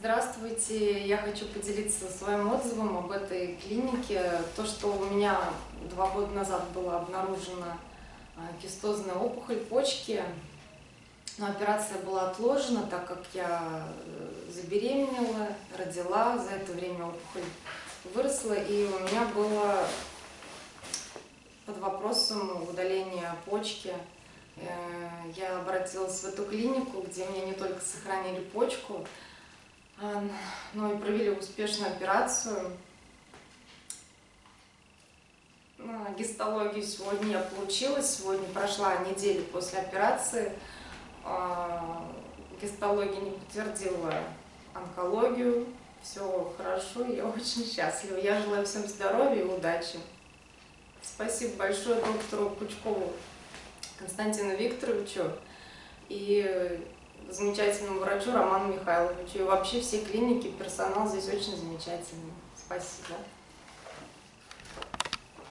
Здравствуйте, я хочу поделиться своим отзывом об этой клинике. То, что у меня два года назад была обнаружена а, кистозная опухоль почки, но операция была отложена, так как я э, забеременела, родила, за это время опухоль выросла, и у меня было под вопросом удаление почки. Э, я обратилась в эту клинику, где мне не только сохранили почку, а, но и провели успешную операцию. Гистологию сегодня я получила, сегодня прошла неделя после операции. А, гистология не подтвердила онкологию, все хорошо, я очень счастлива. Я желаю всем здоровья и удачи. Спасибо большое доктору Пучкову Константину Викторовичу и замечательному врачу Роману Михайловичу. И вообще все клиники, персонал здесь очень замечательный. Спасибо.